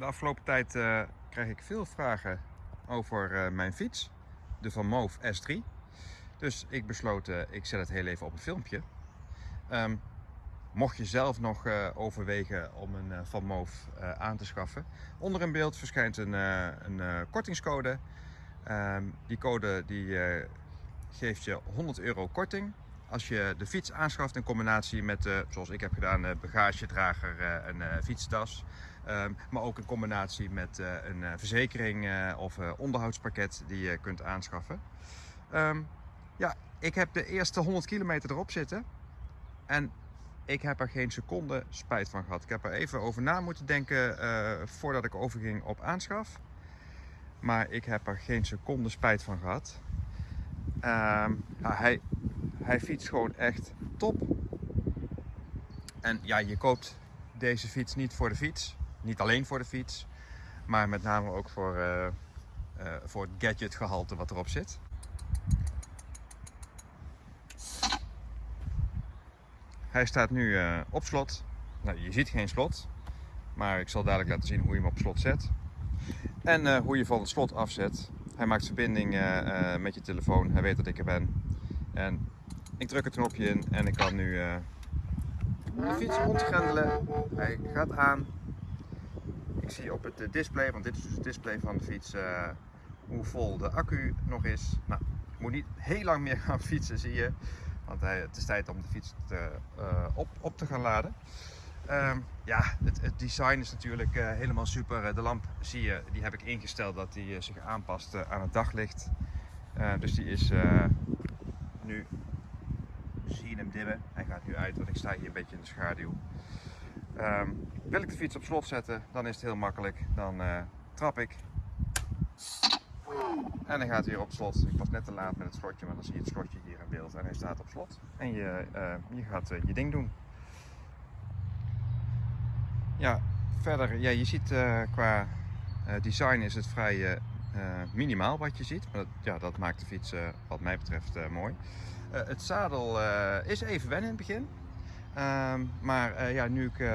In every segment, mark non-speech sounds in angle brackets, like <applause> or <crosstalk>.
De afgelopen tijd uh, krijg ik veel vragen over uh, mijn fiets, de Van Moof S3. Dus ik besloot, uh, ik zet het heel even op een filmpje. Um, mocht je zelf nog overwegen om een Van Moof aan te schaffen, onder in beeld verschijnt een, een kortingscode. Um, die code die, geeft je 100 euro korting als je de fiets aanschaft in combinatie met, uh, zoals ik heb gedaan, uh, bagagedrager en uh, fietstas. Um, maar ook in combinatie met een verzekering of onderhoudspakket die je kunt aanschaffen. Um, ja, ik heb de eerste 100 kilometer erop zitten. En ik heb er geen seconde spijt van gehad. Ik heb er even over na moeten denken voordat ik overging op aanschaf. Maar ik heb er geen seconde spijt van gehad. Ja, hij, hij fietst gewoon echt top. En ja, je koopt deze fiets niet voor de fiets. Niet alleen voor de fiets. Maar met name ook voor, uh, uh, voor het gadgetgehalte wat erop zit. Hij staat nu uh, op slot. Nou, je ziet geen slot. Maar ik zal dadelijk laten zien hoe je hem op slot zet. En hoe je van het slot afzet. Hij maakt verbinding met je telefoon. Hij weet dat ik er ben. En ik druk het knopje in en ik kan nu uh, de fiets rondgrendelen. Hij gaat aan. Ik zie op het display, want dit is dus het display van de fiets, uh, hoe vol de accu nog is. Nou, ik moet niet heel lang meer gaan <laughs> fietsen, zie je. Want het is tijd om de fiets te, uh, op, op te gaan laden. Um, ja, het, het, design is natuurlijk helemaal super. De lamp zie je, die heb ik ingesteld dat die zich aanpast aan het daglicht. dus die is nu zie je hem dimmen. Hij gaat nu uit, want ik sta hier een beetje in de schaduw. Um, wil ik de fiets op slot zetten, dan is het heel makkelijk. Dan uh, trap ik. En dan gaat hij weer op slot. Ik was net te laat met het slotje, maar dan zie je het slotje hier in beeld. En hij staat op slot. En je, uh, je gaat uh, je ding doen. Ja, verder, ja, je ziet qua design is het vrij minimaal wat je ziet. Maar dat, ja, dat maakt de fiets wat mij betreft mooi. Uh, het zadel uh, is even wennen in het begin. Uh, maar uh, ja, nu ik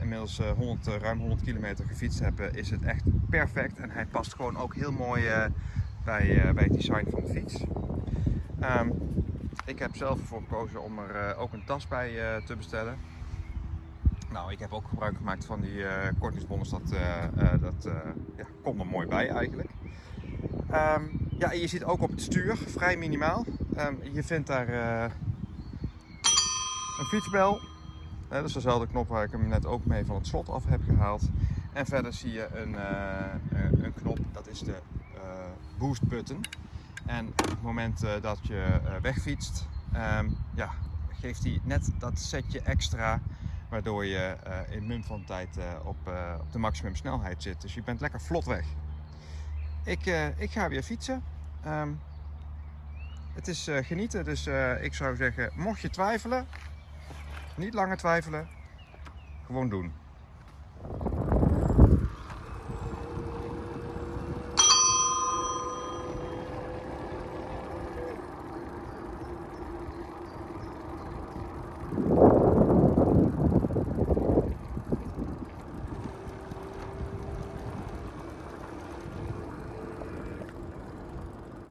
inmiddels 100, ruim 100 kilometer gefietst heb, is het echt perfect. En hij past gewoon ook heel mooi bij, bij het design van de fiets. Um, ik heb zelf ervoor gekozen om er ook een tas bij te bestellen. Nou, ik heb ook gebruik gemaakt van die kortingsbonnen, dat, dat ja, komt er mooi bij eigenlijk. Um, ja, je ziet ook op het stuur, vrij minimaal. Um, je vindt daar uh, een fietsbel. Uh, dat is dezelfde knop waar ik hem net ook mee van het slot af heb gehaald. En verder zie je een, uh, een knop, dat is de boost button. En op het moment dat je wegfietst, um, ja, geeft hij net dat setje extra waardoor je in mum van tijd op de maximum snelheid zit. Dus je bent lekker vlot weg. Ik, uh, ik ga weer fietsen. Um, het is uh, genieten, dus uh, ik zou zeggen, mocht je twijfelen, niet langer twijfelen, gewoon doen.